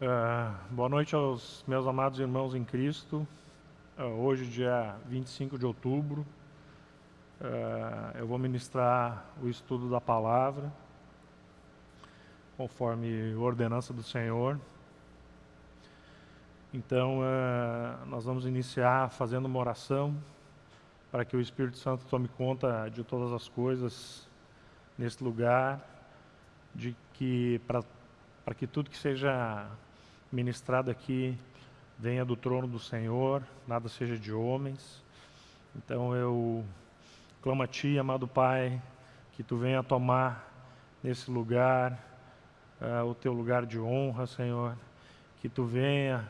Uh, boa noite aos meus amados irmãos em Cristo. Uh, hoje, dia 25 de outubro, uh, eu vou ministrar o estudo da palavra, conforme ordenança do Senhor. Então, nós vamos iniciar fazendo uma oração para que o Espírito Santo tome conta de todas as coisas nesse lugar, de que para que tudo que seja ministrado aqui venha do trono do Senhor, nada seja de homens. Então eu clamo a Ti, amado Pai, que Tu venha tomar nesse lugar uh, o Teu lugar de honra, Senhor. Que Tu venha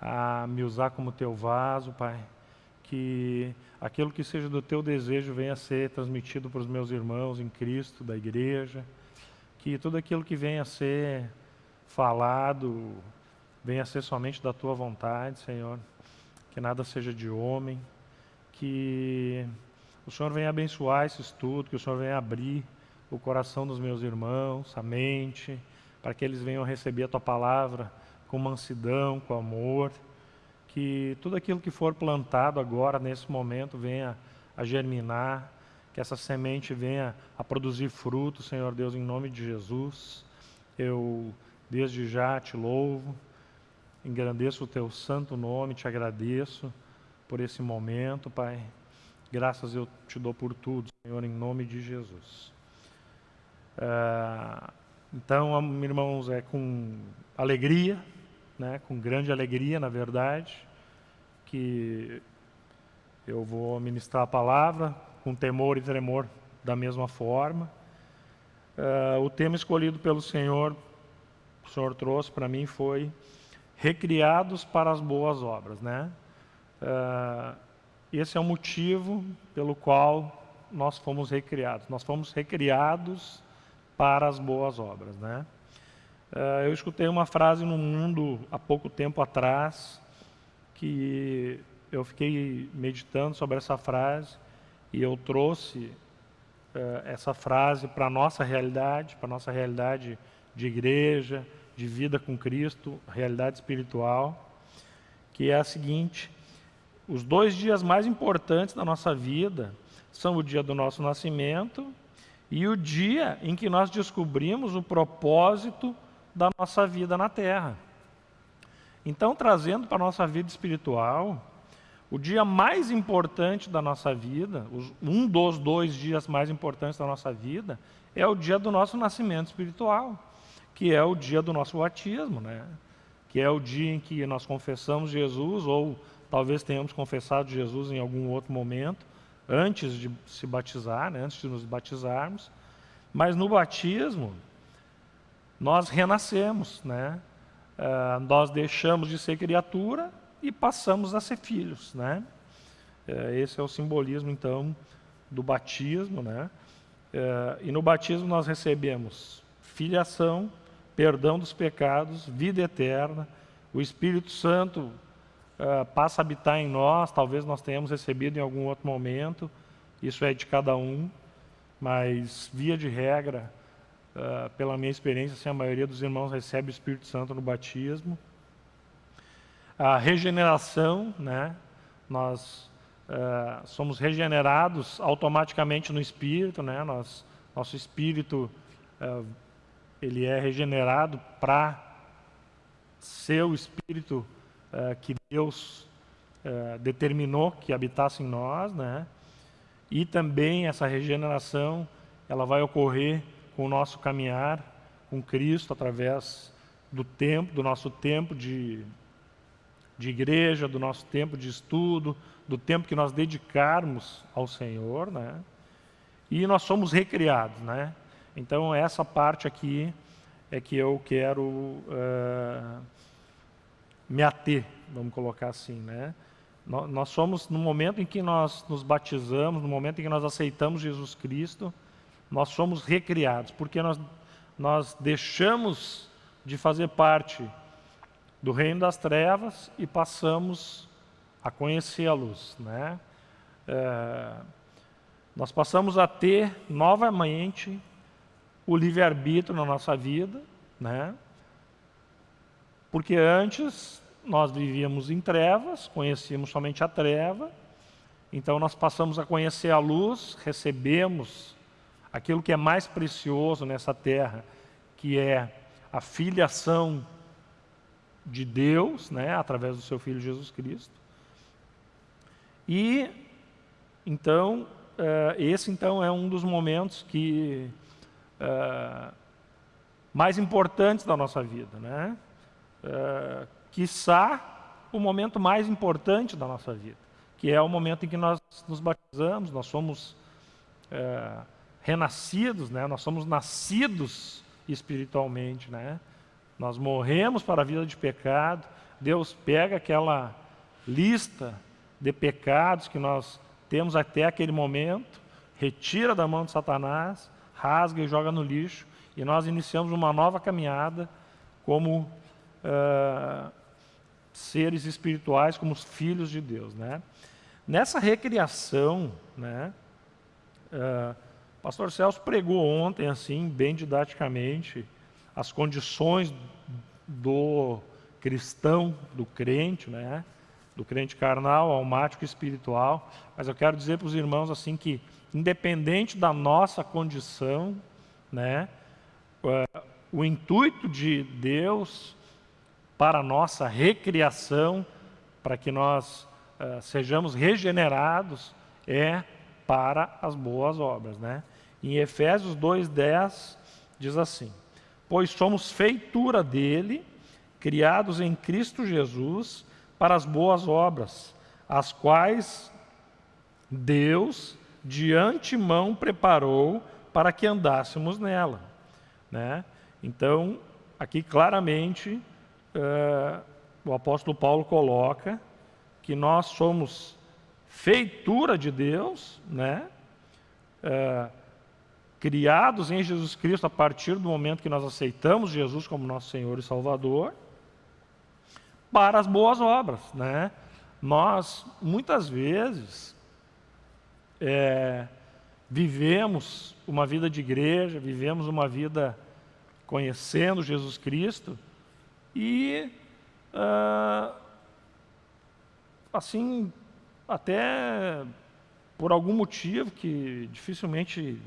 a me usar como Teu vaso, Pai. Que aquilo que seja do Teu desejo venha a ser transmitido para os meus irmãos em Cristo, da igreja. Que tudo aquilo que venha a ser falado, venha ser somente da tua vontade, Senhor. Que nada seja de homem. Que o Senhor venha abençoar esse estudo, que o Senhor venha abrir o coração dos meus irmãos, a mente, para que eles venham receber a tua palavra com mansidão, com amor. Que tudo aquilo que for plantado agora, nesse momento, venha a germinar, que essa semente venha a produzir fruto, Senhor Deus, em nome de Jesus. Eu desde já te louvo Engrandeço o teu santo nome, te agradeço por esse momento, Pai. Graças eu te dou por tudo, Senhor, em nome de Jesus. É, então, irmãos, é com alegria, né, com grande alegria, na verdade, que eu vou ministrar a palavra, com temor e tremor da mesma forma. É, o tema escolhido pelo Senhor, o Senhor trouxe para mim foi recriados para as boas obras, né? Uh, esse é o motivo pelo qual nós fomos recriados. Nós fomos recriados para as boas obras, né? Uh, eu escutei uma frase no mundo há pouco tempo atrás que eu fiquei meditando sobre essa frase e eu trouxe uh, essa frase para a nossa realidade, para a nossa realidade de igreja, de vida com Cristo, realidade espiritual, que é a seguinte: os dois dias mais importantes da nossa vida são o dia do nosso nascimento e o dia em que nós descobrimos o propósito da nossa vida na Terra. Então, trazendo para a nossa vida espiritual, o dia mais importante da nossa vida, um dos dois dias mais importantes da nossa vida, é o dia do nosso nascimento espiritual que é o dia do nosso batismo, né? que é o dia em que nós confessamos Jesus, ou talvez tenhamos confessado Jesus em algum outro momento, antes de se batizar, né? antes de nos batizarmos. Mas no batismo, nós renascemos, né? Uh, nós deixamos de ser criatura e passamos a ser filhos, né? Uh, esse é o simbolismo, então, do batismo, né? Uh, e no batismo nós recebemos filiação, perdão dos pecados, vida eterna. O Espírito Santo uh, passa a habitar em nós, talvez nós tenhamos recebido em algum outro momento, isso é de cada um, mas via de regra, uh, pela minha experiência, assim, a maioria dos irmãos recebe o Espírito Santo no batismo. A regeneração, né? nós uh, somos regenerados automaticamente no Espírito, né? nós, nosso Espírito ele é regenerado para ser o Espírito uh, que Deus uh, determinou que habitasse em nós, né? E também essa regeneração, ela vai ocorrer com o nosso caminhar com Cristo através do tempo, do nosso tempo de, de igreja, do nosso tempo de estudo, do tempo que nós dedicarmos ao Senhor, né? E nós somos recriados, né? Então, essa parte aqui é que eu quero uh, me ater, vamos colocar assim, né? Nós somos, no momento em que nós nos batizamos, no momento em que nós aceitamos Jesus Cristo, nós somos recriados, porque nós, nós deixamos de fazer parte do reino das trevas e passamos a conhecer a luz, né? É, nós passamos a ter novamente o livre-arbítrio na nossa vida, né? Porque antes nós vivíamos em trevas, conhecíamos somente a treva, então nós passamos a conhecer a luz, recebemos aquilo que é mais precioso nessa terra, que é a filiação de Deus, né, através do seu Filho Jesus Cristo. E, então, uh, esse então é um dos momentos que uh, mais importantes da nossa vida, né? Uh, quiçá o momento mais importante da nossa vida, que é o momento em que nós nos batizamos, nós somos uh, renascidos, né? nós somos nascidos espiritualmente, né? nós morremos para a vida de pecado, Deus pega aquela lista de pecados que nós temos até aquele momento, retira da mão de Satanás, rasga e joga no lixo, e nós iniciamos uma nova caminhada como uh, seres espirituais, como os filhos de Deus. Né? Nessa recriação, né, uh, pastor Celso pregou ontem, assim, bem didaticamente, as condições do cristão, do crente, né? do crente carnal, almático e espiritual. Mas eu quero dizer para os irmãos assim que, independente da nossa condição, né, uh, o intuito de Deus para a nossa recriação, para que nós uh, sejamos regenerados, é para as boas obras. Né? Em Efésios 2,10 diz assim, Pois somos feitura dele, criados em Cristo Jesus, para as boas obras, as quais Deus de antemão preparou para que andássemos nela. Né? Então, aqui claramente, uh, o apóstolo Paulo coloca que nós somos feitura de Deus, né? Uh, criados em Jesus Cristo a partir do momento que nós aceitamos Jesus como nosso Senhor e Salvador, para as boas obras. Né? Nós, muitas vezes, é, vivemos uma vida de igreja, vivemos uma vida conhecendo Jesus Cristo e, ah, assim, até por algum motivo que dificilmente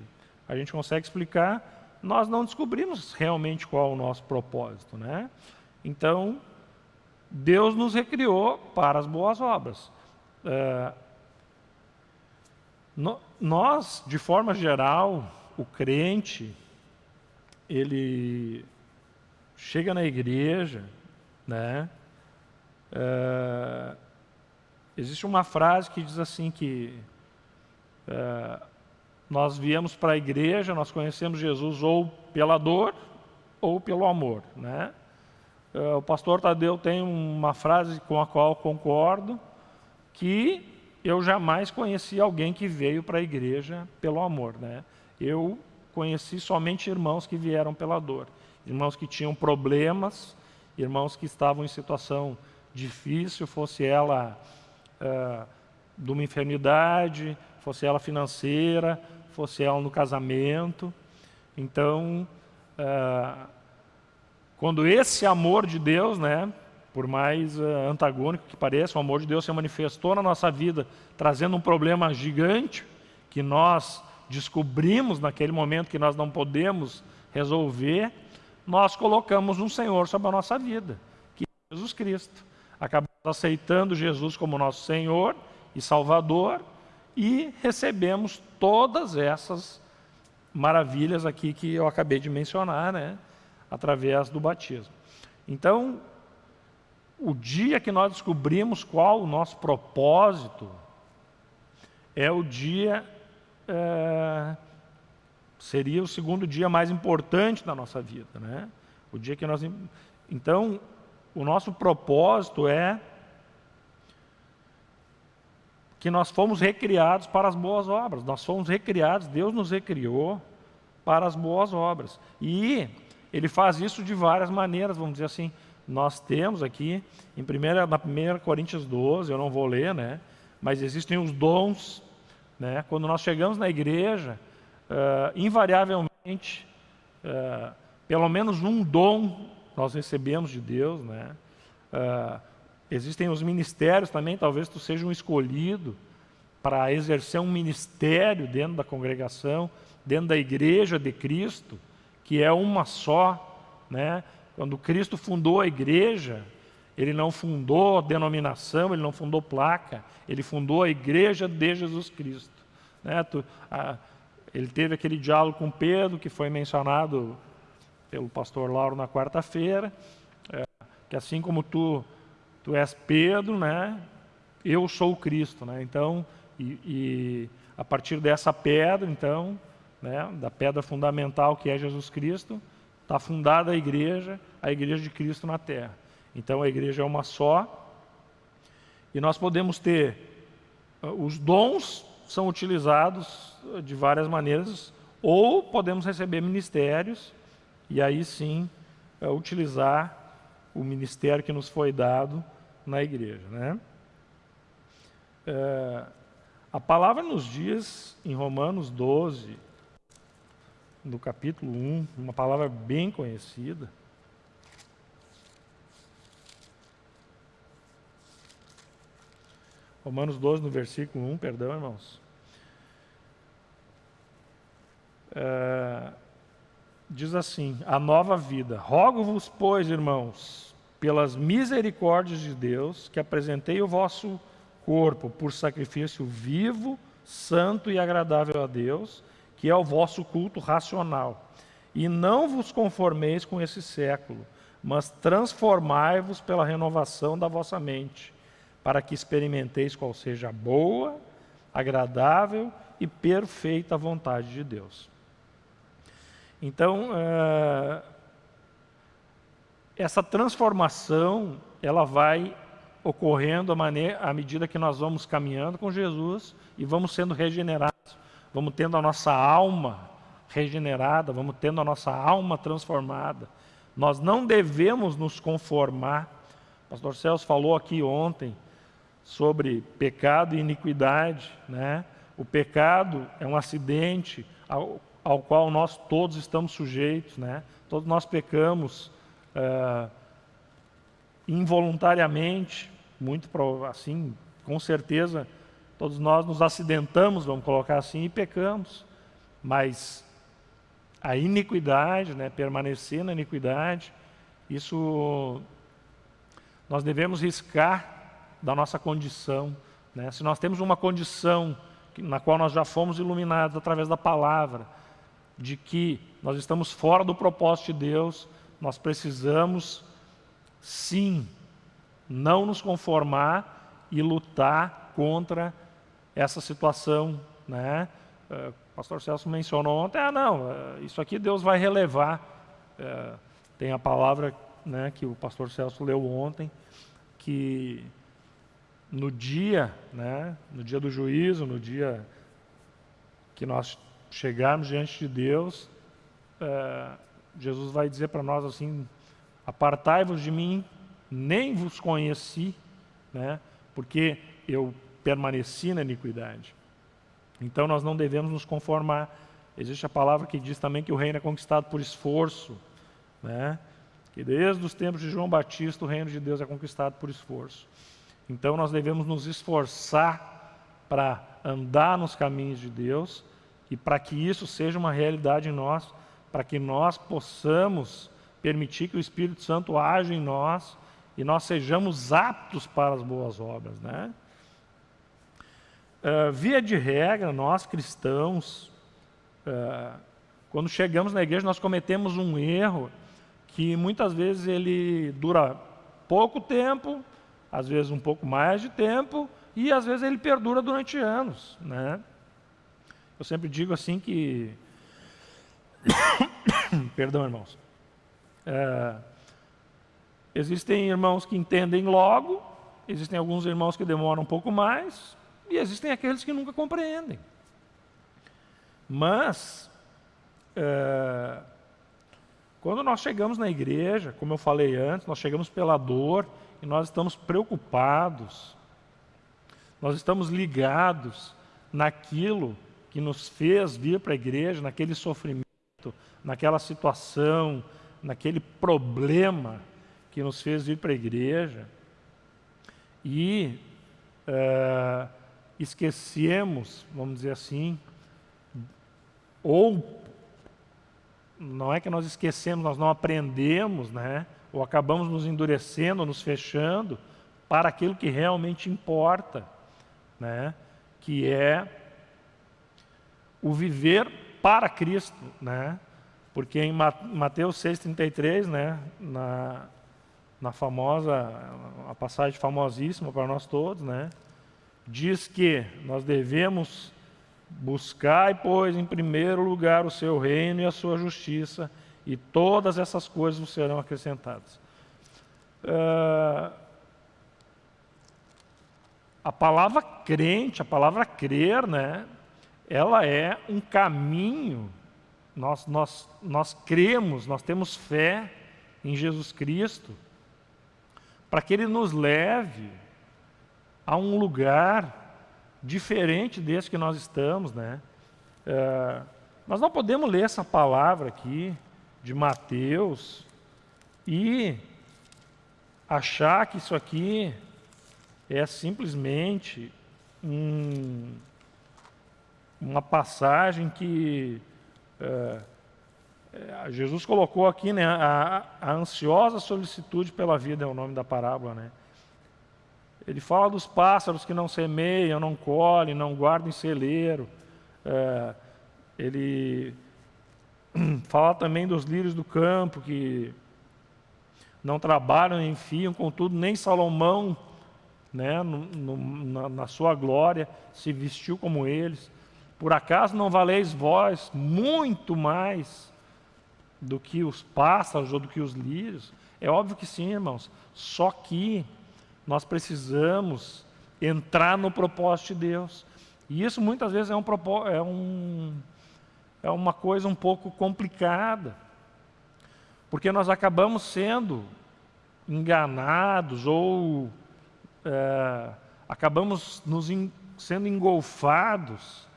a gente consegue explicar, nós não descobrimos realmente qual é o nosso propósito. Né? Então, Deus nos recriou para as boas obras. É, no, nós, de forma geral, o crente, ele chega na igreja, né? É, existe uma frase que diz assim que é, nós viemos para a igreja, nós conhecemos Jesus ou pela dor ou pelo amor, né? Uh, o pastor Tadeu tem uma frase com a qual concordo, que eu jamais conheci alguém que veio para a igreja pelo amor. Né? Eu conheci somente irmãos que vieram pela dor. Irmãos que tinham problemas, irmãos que estavam em situação difícil, fosse ela uh, de uma enfermidade, fosse ela financeira, fosse ela no casamento. Então, uh, quando esse amor de Deus, né, por mais uh, antagônico que pareça, o amor de Deus se manifestou na nossa vida, trazendo um problema gigante que nós descobrimos naquele momento que nós não podemos resolver, nós colocamos um Senhor sobre a nossa vida, que é Jesus Cristo. Acabamos aceitando Jesus como nosso Senhor e Salvador e recebemos todas essas maravilhas aqui que eu acabei de mencionar, né? através do batismo. Então, o dia que nós descobrimos qual o nosso propósito, é o dia, é, seria o segundo dia mais importante da nossa vida. Né? O dia que nós. Então, o nosso propósito é que nós fomos recriados para as boas obras. Nós fomos recriados, Deus nos recriou para as boas obras. E ele faz isso de várias maneiras, vamos dizer assim. Nós temos aqui, em primeira, na 1 Coríntios 12, eu não vou ler, né? mas existem os dons. Né? Quando nós chegamos na igreja, uh, invariavelmente, uh, pelo menos um dom nós recebemos de Deus, né? Uh, existem os ministérios também, talvez tu seja um escolhido para exercer um ministério dentro da congregação, dentro da igreja de Cristo, que é uma só, né? Quando Cristo fundou a igreja, ele não fundou denominação, ele não fundou placa, ele fundou a igreja de Jesus Cristo. Né? Ele teve aquele diálogo com Pedro, que foi mencionado pelo pastor Lauro na quarta-feira, é, que assim como tu, tu és Pedro, né? eu sou Cristo. Né? Então, e, e a partir dessa pedra, então, né, da pedra fundamental que é Jesus Cristo, está fundada a igreja, a igreja de Cristo na terra. Então a igreja é uma só, e nós podemos ter, ah, os dons são utilizados de várias maneiras, ou podemos receber ministérios, e aí sim é, utilizar o ministério que nos foi dado na igreja. Né? É, a palavra nos diz, em Romanos 12, no capítulo 1, uma palavra bem conhecida. Romanos 12, no versículo 1, perdão, irmãos. É, diz assim: A nova vida. Rogo-vos, pois, irmãos, pelas misericórdias de Deus, que apresentei o vosso corpo por sacrifício vivo, santo e agradável a Deus, que é o vosso culto racional. E não vos conformeis com esse século, mas transformai-vos pela renovação da vossa mente, para que experimenteis qual seja a boa, agradável e perfeita vontade de Deus. Então, é, essa transformação, ela vai ocorrendo à medida que nós vamos caminhando com Jesus e vamos sendo regenerados vamos tendo a nossa alma regenerada, vamos tendo a nossa alma transformada. Nós não devemos nos conformar. O pastor Celso falou aqui ontem sobre pecado e iniquidade. Né? O pecado é um acidente ao, ao qual nós todos estamos sujeitos. Né? Todos nós pecamos é, involuntariamente, muito assim, com certeza Todos nós nos acidentamos, vamos colocar assim, e pecamos. Mas a iniquidade, né, permanecer na iniquidade, isso nós devemos riscar da nossa condição. Né? Se nós temos uma condição na qual nós já fomos iluminados através da palavra, de que nós estamos fora do propósito de Deus, nós precisamos, sim, não nos conformar e lutar contra essa situação, né? É, o pastor Celso mencionou ontem, ah não, é, isso aqui Deus vai relevar. É, tem a palavra né, que o pastor Celso leu ontem, que no dia, né, no dia do juízo, no dia que nós chegarmos diante de Deus, é, Jesus vai dizer para nós assim, apartai-vos de mim, nem vos conheci, né, porque eu permaneci na iniquidade. Então nós não devemos nos conformar. Existe a palavra que diz também que o reino é conquistado por esforço, né? Que desde os tempos de João Batista o reino de Deus é conquistado por esforço. Então nós devemos nos esforçar para andar nos caminhos de Deus e para que isso seja uma realidade em nós, para que nós possamos permitir que o Espírito Santo age em nós e nós sejamos aptos para as boas obras, né? Uh, via de regra, nós cristãos, uh, quando chegamos na igreja, nós cometemos um erro que muitas vezes ele dura pouco tempo, às vezes um pouco mais de tempo, e às vezes ele perdura durante anos. Né? Eu sempre digo assim que. Perdão, irmãos. Uh, existem irmãos que entendem logo, existem alguns irmãos que demoram um pouco mais, e existem aqueles que nunca compreendem. Mas, é, quando nós chegamos na igreja, como eu falei antes, nós chegamos pela dor e nós estamos preocupados, nós estamos ligados naquilo que nos fez vir para a igreja, naquele sofrimento, naquela situação, naquele problema que nos fez vir para a igreja e uh, esquecemos, vamos dizer assim, ou não é que nós esquecemos, nós não aprendemos, né? ou acabamos nos endurecendo, nos fechando para aquilo que realmente importa, né? que é o viver para Cristo, né? Porque em Mateus 6,33, né, na, na famosa, a passagem famosíssima para nós todos, né, diz que nós devemos buscar, pois, em primeiro lugar o seu reino e a sua justiça, e todas essas coisas serão acrescentadas. Uh, a palavra crente, a palavra crer, né, ela é um caminho, nós, nós, nós cremos, nós temos fé em Jesus Cristo, para que Ele nos leve a um lugar diferente desse que nós estamos. Né? É, nós não podemos ler essa palavra aqui de Mateus e achar que isso aqui é simplesmente um uma passagem que é, é, Jesus colocou aqui, né, a, a, ansiosa solicitude pela vida é o nome da parábola, né? Ele fala dos pássaros que não semeiam, não colhem, não guardam em celeiro. É, ele fala também dos lírios do campo que não trabalham nem fiam, contudo nem Salomão, né, no, no, na, na sua glória, se vestiu como eles. Por acaso não valeis vós muito mais do que os pássaros ou do que os lírios? É óbvio que sim, irmãos. Só que nós precisamos entrar no propósito de Deus. E isso muitas vezes é, um, é, um, é uma coisa um pouco complicada. Porque nós acabamos sendo enganados ou é, acabamos nos in, sendo engolfados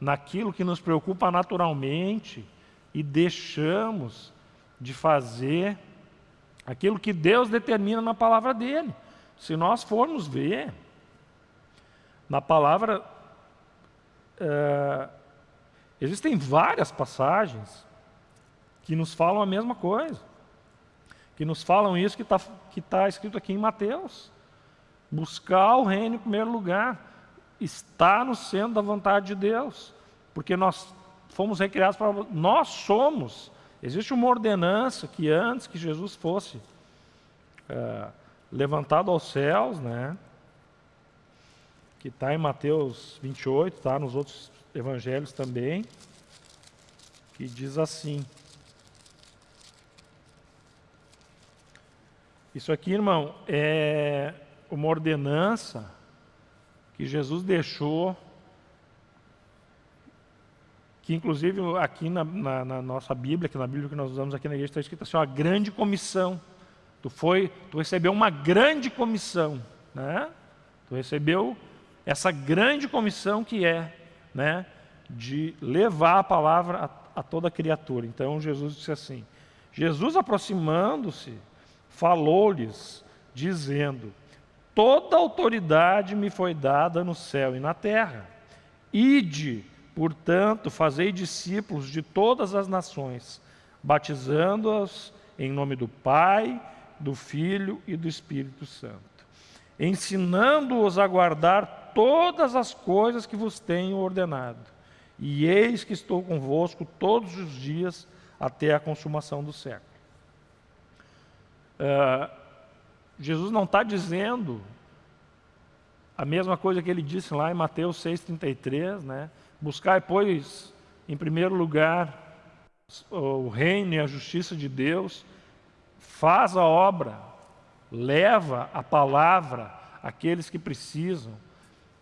naquilo que nos preocupa naturalmente e deixamos de fazer aquilo que Deus determina na palavra dele. Se nós formos ver, na palavra, é, existem várias passagens que nos falam a mesma coisa, que nos falam isso que está que tá escrito aqui em Mateus. Buscar o reino em primeiro lugar está no centro da vontade de Deus, porque nós fomos recriados para. Nós somos. Existe uma ordenança que antes que Jesus fosse é, levantado aos céus, né? Que está em Mateus 28, está nos outros evangelhos também, que diz assim. Isso aqui, irmão, é uma ordenança que Jesus deixou, que inclusive aqui na, na, na, nossa Bíblia, que na Bíblia que nós usamos aqui na igreja está escrito assim, uma grande comissão. Tu foi, tu recebeu uma grande comissão, né? Tu recebeu essa grande comissão que é, né, de levar a palavra a, a toda criatura. Então Jesus disse assim: Jesus aproximando-se, falou-lhes, dizendo: Toda autoridade me foi dada no céu e na terra. Ide, portanto, fazei discípulos de todas as nações, batizando-os em nome do Pai, do Filho e do Espírito Santo, ensinando-os a guardar todas as coisas que vos tenho ordenado. E eis que estou convosco todos os dias até a consumação do século. Uh, Jesus não está dizendo a mesma coisa que ele disse lá em Mateus 6,33, né? Buscai, pois, em primeiro lugar, o reino e a justiça de Deus, faz a obra, leva a palavra àqueles que precisam.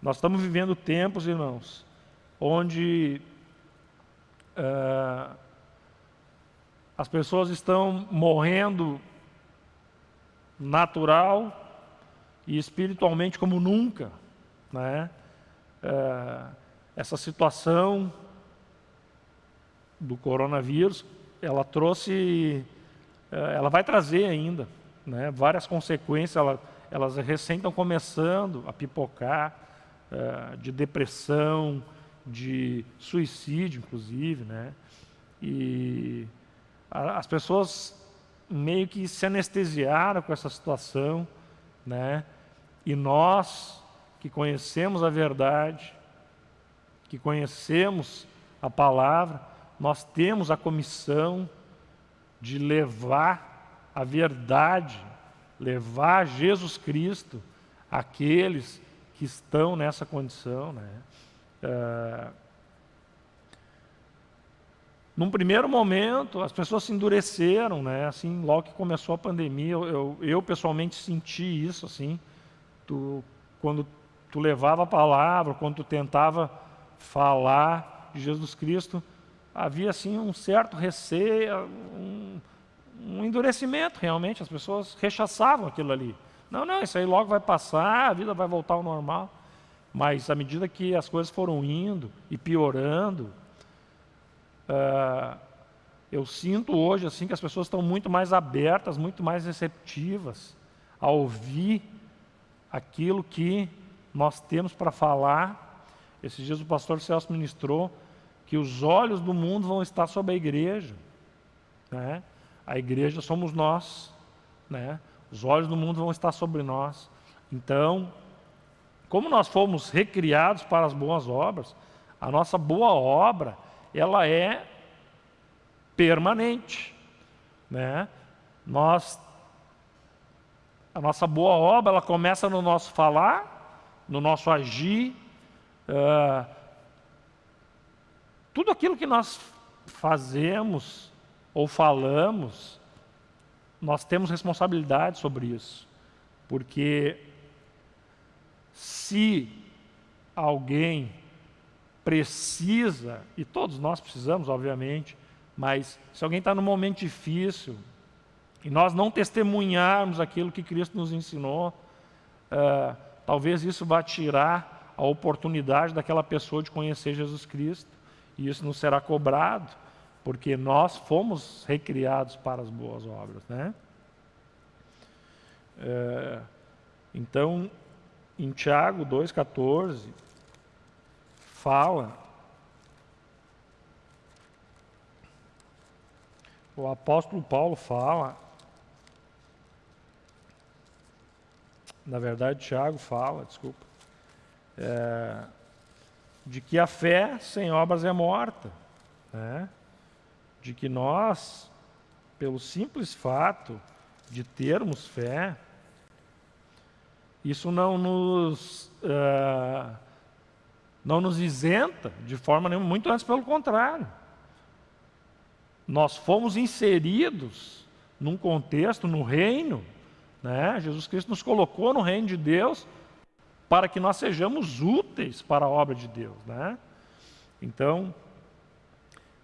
Nós estamos vivendo tempos, irmãos, onde uh, as pessoas estão morrendo natural e espiritualmente como nunca. Né? É, essa situação do coronavírus, ela trouxe ela vai trazer ainda né, várias consequências, ela, elas recém estão começando a pipocar, uh, de depressão, de suicídio, inclusive, né? E a, as pessoas meio que se anestesiaram com essa situação, né? E nós que conhecemos a verdade, que conhecemos a palavra, nós temos a comissão de levar a verdade, levar Jesus Cristo àqueles que estão nessa condição. Né? É... Num primeiro momento, as pessoas se endureceram, né? Assim, logo que começou a pandemia, eu, eu, eu pessoalmente senti isso, assim, tu, quando tu levava a palavra, quando tu tentava falar de Jesus Cristo, havia assim um certo receio, um, um endurecimento realmente, as pessoas rechaçavam aquilo ali. Não, não, isso aí logo vai passar, a vida vai voltar ao normal. Mas à medida que as coisas foram indo e piorando, uh, eu sinto hoje assim que as pessoas estão muito mais abertas, muito mais receptivas a ouvir aquilo que nós temos para falar. Esses dias o pastor Celso ministrou que os olhos do mundo vão estar sobre a igreja. Né? A igreja somos nós. Né? Os olhos do mundo vão estar sobre nós. Então, como nós fomos recriados para as boas obras, a nossa boa obra, ela é permanente, né? Nós a nossa boa obra, ela começa no nosso falar, no nosso agir, uh, tudo aquilo que nós fazemos ou falamos, nós temos responsabilidade sobre isso. Porque se alguém precisa, e todos nós precisamos, obviamente, mas se alguém está num momento difícil e nós não testemunharmos aquilo que Cristo nos ensinou, uh, talvez isso vá tirar a oportunidade daquela pessoa de conhecer Jesus Cristo, e isso não será cobrado, porque nós fomos recriados para as boas obras, né? É, então, em Tiago 2,14, fala, o apóstolo Paulo fala, na verdade Tiago fala, desculpa, é, de que a fé sem obras é morta, né? de que nós, pelo simples fato de termos fé, isso não nos, uh, não nos isenta de forma nenhuma, muito antes pelo contrário. Nós fomos inseridos num contexto, no reino, né? Jesus Cristo nos colocou no reino de Deus para que nós sejamos úteis para a obra de Deus. Né? Então,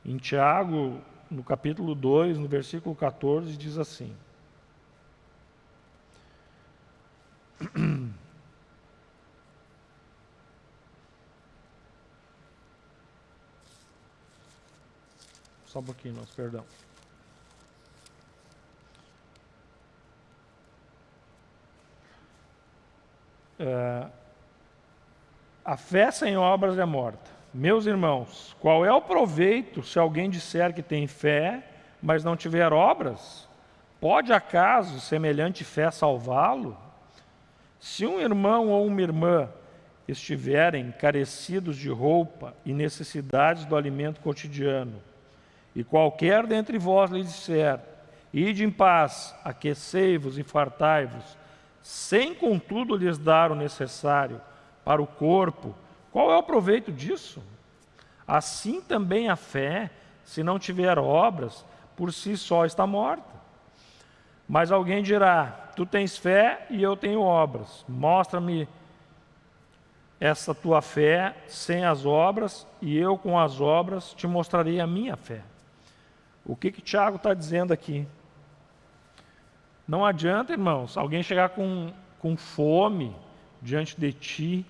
em Tiago, no capítulo 2, no versículo 14, diz assim: Só um pouquinho, nosso perdão. É, a fé sem obras é morta. Meus irmãos, qual é o proveito se alguém disser que tem fé, mas não tiver obras? Pode acaso semelhante fé salvá-lo? Se um irmão ou uma irmã estiverem carecidos de roupa e necessidades do alimento cotidiano, e qualquer dentre vós lhe disser: Ide em paz, aquecei-vos e fartai-vos, sem contudo lhes dar o necessário para o corpo, qual é o proveito disso? Assim também a fé, se não tiver obras, por si só está morta. Mas alguém dirá: Tu tens fé e eu tenho obras. Mostra-me essa tua fé sem as obras, e eu com as obras te mostrarei a minha fé. O que que Tiago está dizendo aqui? Não adianta, irmãos, alguém chegar com, com fome diante de ti.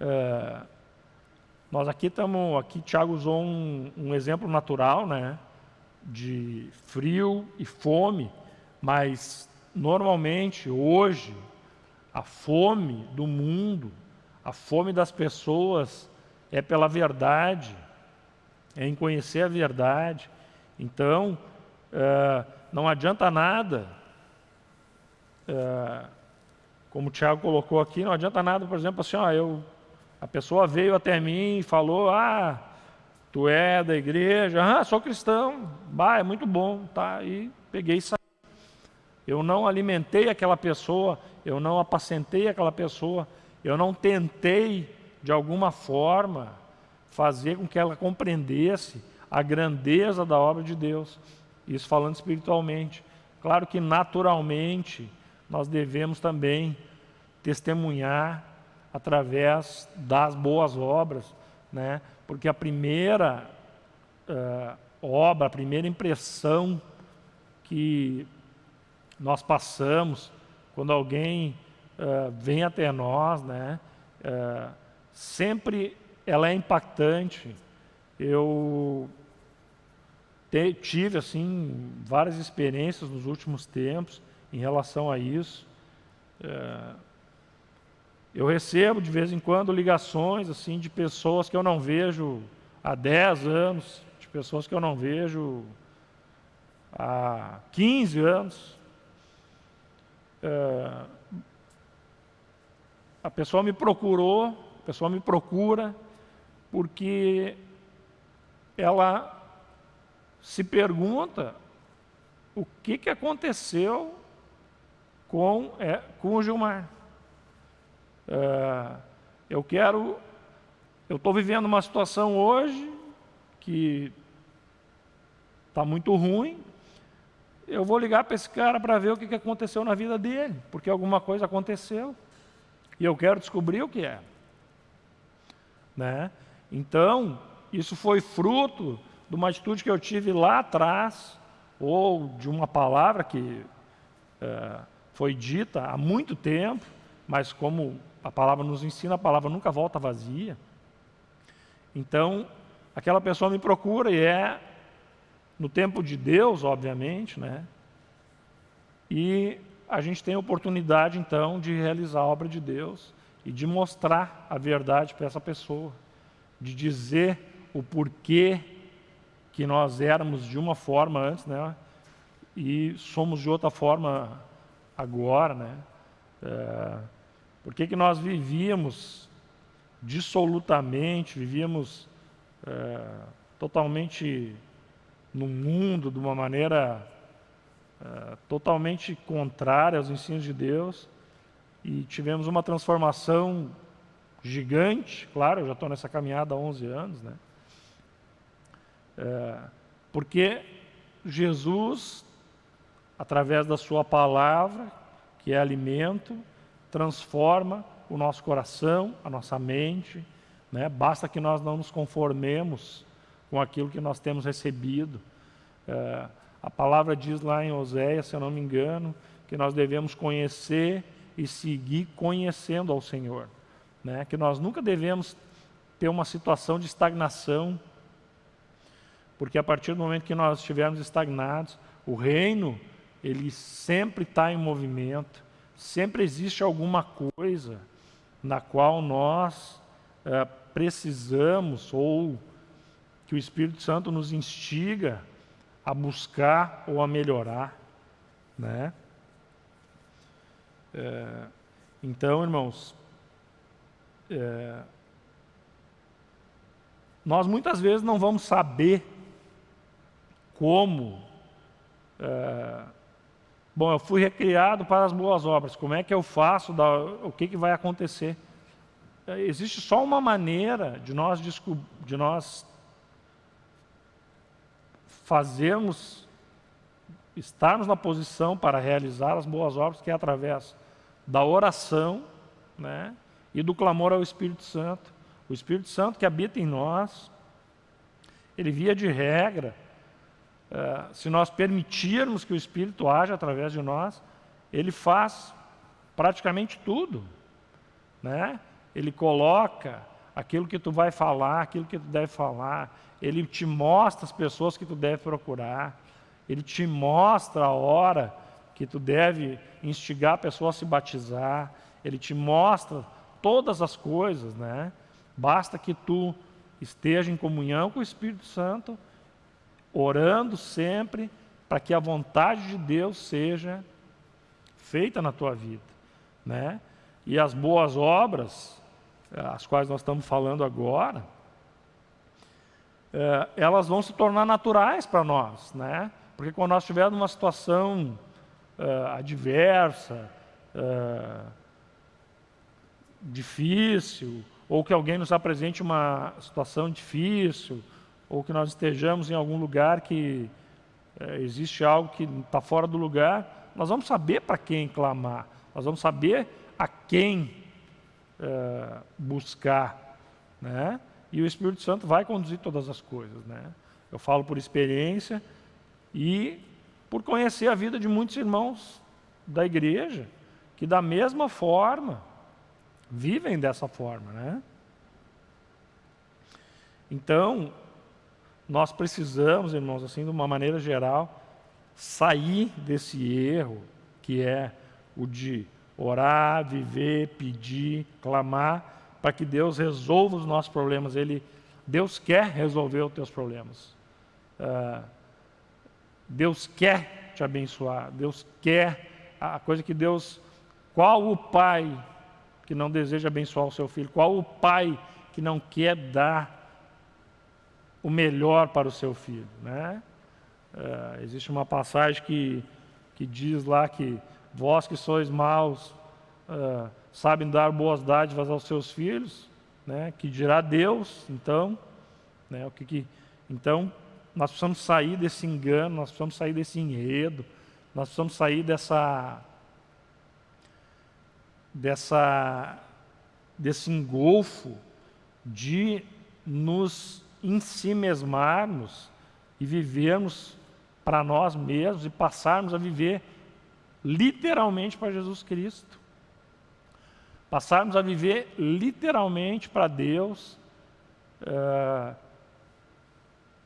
É, nós aqui estamos, aqui Tiago usou um, um, exemplo natural, né, de frio e fome, Mas, normalmente, hoje, a fome do mundo, a fome das pessoas é pela verdade, é em conhecer a verdade. Então, uh, não adianta nada, uh, como o Tiago colocou aqui, não adianta nada, por exemplo, assim, ó, eu, a pessoa veio até mim e falou, ah, tu é da igreja, ah, sou cristão, bah, é muito bom, tá, e peguei e saí. Eu não alimentei aquela pessoa, eu não apacentei aquela pessoa, eu não tentei, de alguma forma, fazer com que ela compreendesse a grandeza da obra de Deus. Isso falando espiritualmente. Claro que naturalmente nós devemos também testemunhar através das boas obras, né? Porque a primeira uh, obra, a primeira impressão que nós passamos quando alguém uh, vem até nós, né? Uh, sempre ela é impactante. Eu te, tive assim várias experiências nos últimos tempos em relação a isso. É, eu recebo de vez em quando ligações assim de pessoas que eu não vejo há 10 anos, de pessoas que eu não vejo há 15 anos. É, a pessoa me procurou, a pessoa me procura porque ela se pergunta o que, que aconteceu com, é, com o Gilmar. É, eu quero, eu estou vivendo uma situação hoje que está muito ruim, eu vou ligar para esse cara para ver o que, aconteceu na vida dele, porque alguma coisa aconteceu, e eu quero descobrir o que é. Né? Então, isso foi fruto de uma atitude que eu tive lá atrás, ou de uma palavra que é, foi dita há muito tempo, mas como a palavra nos ensina, a palavra nunca volta vazia. Então, aquela pessoa me procura e é no tempo de Deus, obviamente, né? E a gente tem a oportunidade, então, de realizar a obra de Deus e de mostrar a verdade para essa pessoa de dizer o porquê que nós éramos de uma forma antes, né? E somos de outra forma agora, né? É, por que, que nós vivíamos dissolutamente, vivíamos é, totalmente no mundo de uma maneira é, totalmente contrária aos ensinos de Deus e tivemos uma transformação gigante, claro, eu já estou nessa caminhada há 11 anos, né? É, porque Jesus, através da sua palavra, que é alimento, transforma o nosso coração, a nossa mente, né? basta que nós não nos conformemos com aquilo que nós temos recebido. É, a palavra diz lá em Oséias, se eu não me engano, que nós devemos conhecer e seguir conhecendo ao Senhor né? que nós nunca devemos ter uma situação de estagnação, porque a partir do momento que nós estivermos estagnados, o reino, ele sempre está em movimento, sempre existe alguma coisa na qual nós é, precisamos, ou que o Espírito Santo nos instiga a buscar ou a melhorar, né? É, então, irmãos, é, nós muitas vezes não vamos saber como. É, bom, eu fui recriado para as boas obras, como é que eu faço, o que, que vai acontecer? É, existe só uma maneira de nós, de nós fazermos, estarmos na posição para realizar as boas obras, que é através da oração, né? e do clamor ao Espírito Santo. O Espírito Santo que habita em nós, ele via de regra, uh, se nós permitirmos que o Espírito haja através de nós, ele faz praticamente tudo. Né? Ele coloca aquilo que tu vai falar, aquilo que tu deve falar, ele te mostra as pessoas que tu deve procurar, ele te mostra a hora que tu deve instigar a pessoa a se batizar, ele te mostra todas as coisas, né? Basta que tu esteja em comunhão com o Espírito Santo, orando sempre para que a vontade de Deus seja feita na tua vida, né? E as boas obras, as quais nós estamos falando agora, é, elas vão se tornar naturais para nós, né? Porque quando nós estivermos numa situação uh, adversa, difícil, ou que alguém nos apresente uma situação difícil, ou que nós estejamos em algum lugar que uh, existe algo que está fora do lugar, nós vamos saber para quem clamar, nós vamos saber a quem buscar, né? E o Espírito Santo vai conduzir todas as coisas, né? Eu falo por experiência e por conhecer a vida de muitos irmãos da igreja, que da mesma forma vivem dessa forma, né? Então, nós precisamos, irmãos, assim, de uma maneira geral, sair desse erro que é o de orar, viver, pedir, clamar, para que Deus resolva os nossos problemas. Ele, Deus quer resolver os teus problemas. Uh, Deus quer te abençoar, Deus quer a coisa que Deus. Qual o pai que não deseja abençoar o seu filho? Qual o pai que não quer dar o melhor para o seu filho? Né? Uh, existe uma passagem que, que diz lá que vós que sois maus uh, sabem dar boas dádivas aos seus filhos, né? que dirá Deus, então, né? o que, que então nós precisamos sair desse engano, nós precisamos sair desse enredo, nós precisamos sair dessa dessa desse engolfo de nos em si mesmarmos e vivermos para nós mesmos e passarmos a viver literalmente para Jesus Cristo. Passarmos a viver literalmente para Deus, uh,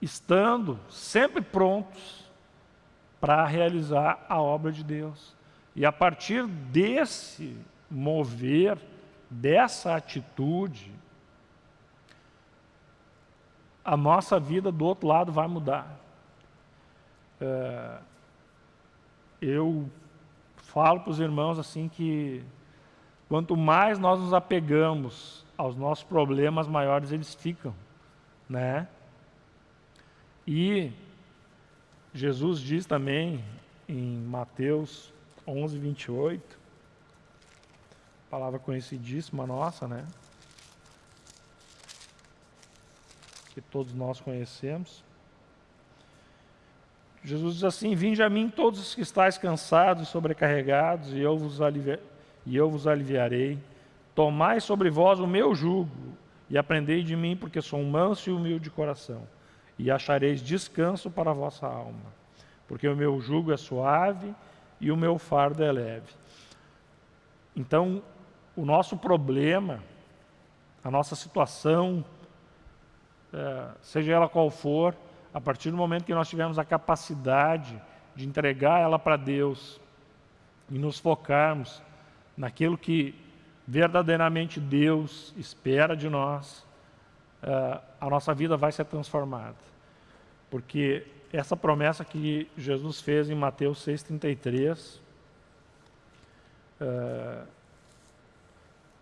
estando sempre prontos para realizar a obra de Deus. E a partir desse mover, dessa atitude, a nossa vida do outro lado vai mudar. É, eu falo para os irmãos assim que quanto mais nós nos apegamos aos nossos problemas, maiores eles ficam, né? E Jesus diz também em Mateus 11, 28, palavra conhecidíssima nossa, né? Que todos nós conhecemos. Jesus diz assim: Vinde a mim todos os que estáis cansados e sobrecarregados, e eu vos, alivi e eu vos aliviarei. Tomai sobre vós o meu jugo, e aprendei de mim, porque sou manso e humilde de coração e achareis descanso para a vossa alma, porque o meu jugo é suave e o meu fardo é leve. Então, o nosso problema, a nossa situação, seja ela qual for, a partir do momento que nós tivermos a capacidade de entregar ela para Deus e nos focarmos naquilo que verdadeiramente Deus espera de nós, é, a nossa vida vai ser transformada. Porque essa promessa que Jesus fez em Mateus 6,33, uh,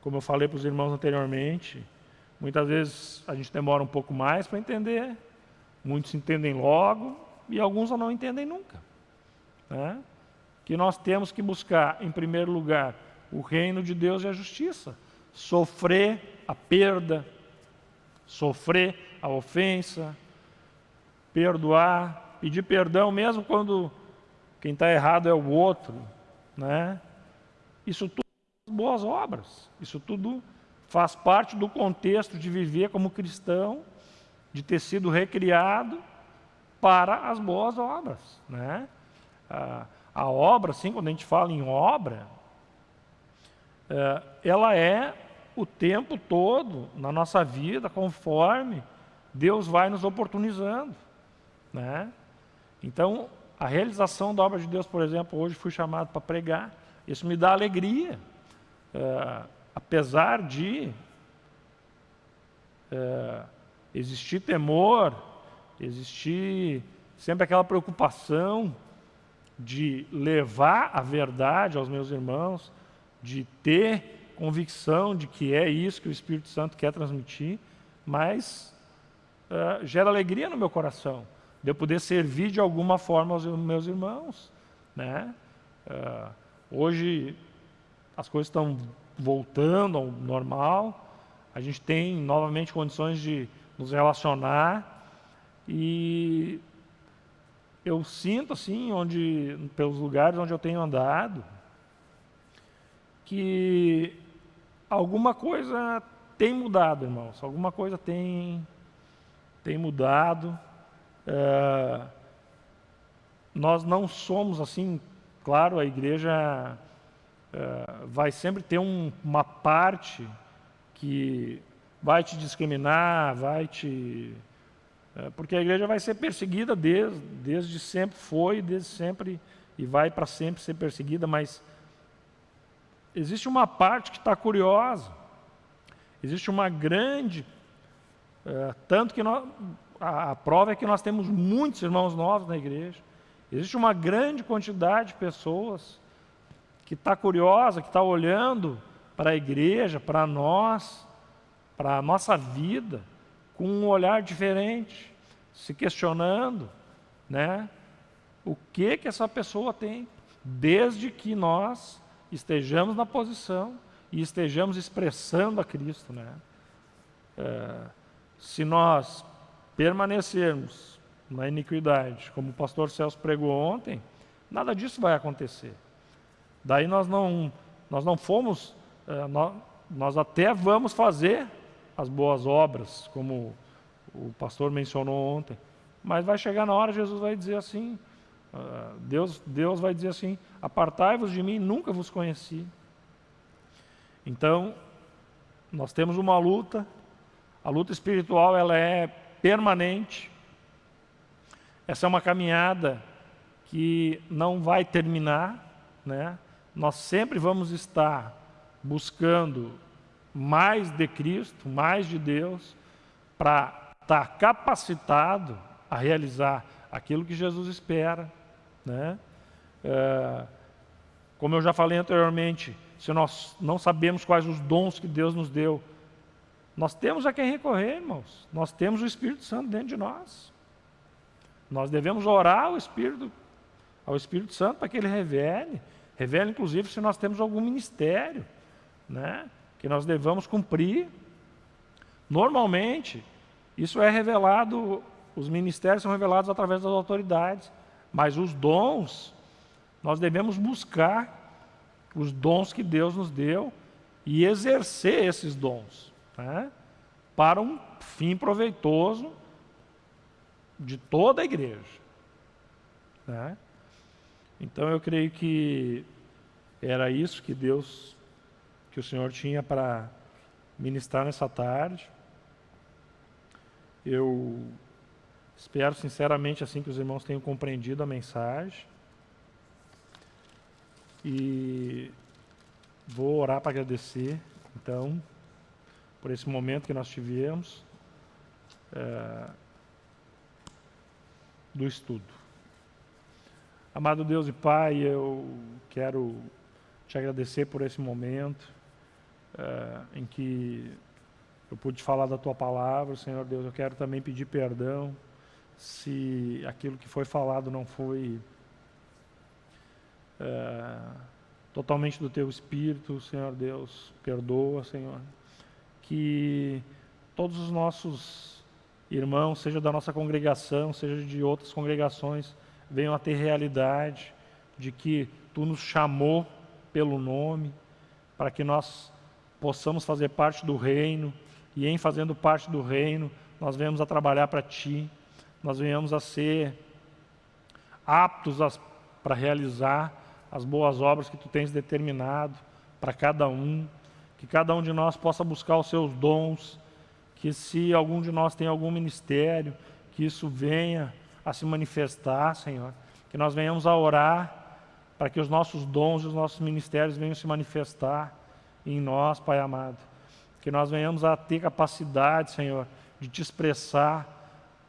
como eu falei para os irmãos anteriormente, muitas vezes a gente demora um pouco mais para entender, muitos entendem logo e alguns não entendem nunca. Né? Que nós temos que buscar, em primeiro lugar, o reino de Deus e a justiça, sofrer a perda, sofrer a ofensa, perdoar, pedir perdão mesmo quando quem está errado é o outro, né? Isso tudo boas obras. Isso tudo faz parte do contexto de viver como cristão, de ter sido recriado para as boas obras, né? A, a obra, assim, quando a gente fala em obra, é, ela é o tempo todo na nossa vida, conforme Deus vai nos oportunizando. Né? Então, a realização da obra de Deus, por exemplo, hoje fui chamado para pregar, isso me dá alegria. É, apesar de é, existir temor, existir sempre aquela preocupação de levar a verdade aos meus irmãos, de ter convicção de que é isso que o Espírito Santo quer transmitir, mas uh, gera alegria no meu coração, de eu poder servir de alguma forma aos meus irmãos. Né? Uh, hoje as coisas estão voltando ao normal, a gente tem novamente condições de nos relacionar e eu sinto assim, onde, pelos lugares onde eu tenho andado, que alguma coisa tem mudado, irmãos. Alguma coisa tem, tem mudado. É, nós não somos assim, claro, a igreja é, vai sempre ter um, uma parte que vai te discriminar, vai te é, porque a igreja vai ser perseguida desde, desde sempre, foi, desde sempre e vai para sempre ser perseguida, mas existe uma parte que está curiosa, existe uma grande, é, tanto que nós, a, a prova é que nós temos muitos irmãos novos na igreja, existe uma grande quantidade de pessoas que está curiosa, que está olhando para a igreja, para nós, para a nossa vida, com um olhar diferente, se questionando, né? O que que essa pessoa tem, desde que nós estejamos na posição e estejamos expressando a Cristo, né? É, se nós permanecermos na iniquidade, como o pastor Celso pregou ontem, nada disso vai acontecer. Daí nós não, nós não fomos, é, nós, até vamos fazer as boas obras, como o pastor mencionou ontem. Mas vai chegar na hora, Jesus vai dizer assim, uh, Deus, Deus vai dizer assim, apartai-vos de mim, nunca vos conheci. Então, nós temos uma luta, a luta espiritual ela é permanente, essa é uma caminhada que não vai terminar, né? Nós sempre vamos estar buscando mais de Cristo, mais de Deus, para estar tá capacitado a realizar aquilo que Jesus espera. Né? É, como eu já falei anteriormente, se nós não sabemos quais os dons que Deus nos deu, nós temos a quem recorrer, irmãos. Nós temos o Espírito Santo dentro de nós. Nós devemos orar ao Espírito, ao Espírito Santo para que ele revele. Revele, inclusive, se nós temos algum ministério. Né? que nós devamos cumprir. Normalmente, isso é revelado, os ministérios são revelados através das autoridades, mas os dons, nós devemos buscar os dons que Deus nos deu e exercer esses dons né, para um fim proveitoso de toda a igreja. Né? Então eu creio que era isso que Deus que o Senhor tinha para ministrar nessa tarde. Eu espero sinceramente assim que os irmãos tenham compreendido a mensagem. E vou orar para agradecer, então, por esse momento que nós tivemos é, do estudo. Amado Deus e Pai, eu quero te agradecer por esse momento é, em que eu pude falar da tua palavra, Senhor Deus. Eu quero também pedir perdão se aquilo que foi falado não foi é, totalmente do teu espírito, Senhor Deus. Perdoa, Senhor. Que todos os nossos irmãos, seja da nossa congregação, seja de outras congregações, venham a ter realidade de que tu nos chamou pelo nome, para que nós possamos fazer parte do reino, e em fazendo parte do reino, nós venhamos a trabalhar para Ti, nós venhamos a ser aptos para realizar as boas obras que Tu tens determinado para cada um, que cada um de nós possa buscar os seus dons, que se algum de nós tem algum ministério, que isso venha a se manifestar, Senhor, que nós venhamos a orar para que os nossos dons e os nossos ministérios venham se manifestar em nós, Pai amado. Que nós venhamos a ter capacidade, Senhor, de te expressar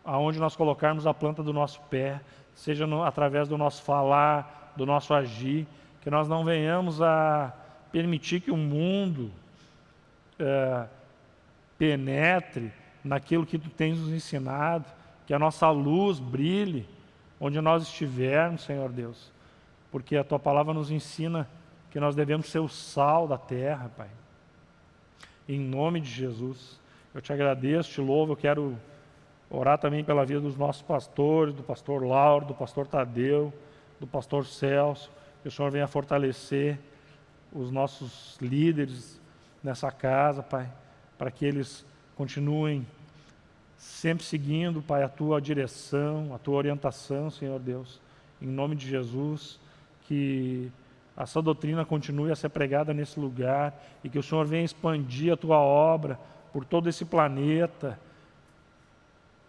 aonde nós colocarmos a planta do nosso pé, seja no, através do nosso falar, do nosso agir, que nós não venhamos a permitir que o mundo é, penetre naquilo que tu tens nos ensinado, que a nossa luz brilhe onde nós estivermos, Senhor Deus, porque a tua palavra nos ensina que nós devemos ser o sal da terra, Pai. Em nome de Jesus, eu te agradeço, te louvo, eu quero orar também pela vida dos nossos pastores, do pastor Lauro, do pastor Tadeu, do pastor Celso, que o Senhor venha fortalecer os nossos líderes nessa casa, Pai, para que eles continuem sempre seguindo, Pai, a tua direção, a tua orientação, Senhor Deus, em nome de Jesus, que essa doutrina continue a ser pregada nesse lugar e que o Senhor venha expandir a tua obra por todo esse planeta,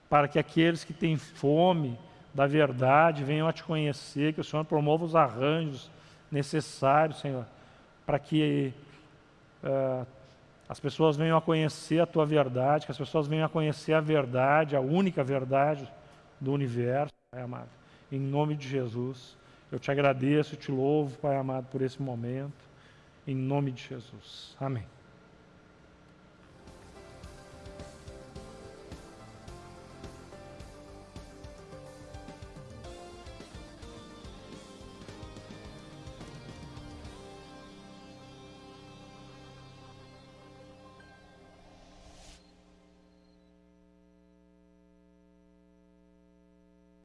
para que aqueles que têm fome da verdade venham a te conhecer, que o Senhor promova os arranjos necessários, Senhor, para que uh, as pessoas venham a conhecer a tua verdade, que as pessoas venham a conhecer a verdade, a única verdade do universo, Pai amado. Em nome de Jesus, eu te agradeço e te louvo, Pai amado, por esse momento. Em nome de Jesus. Amém.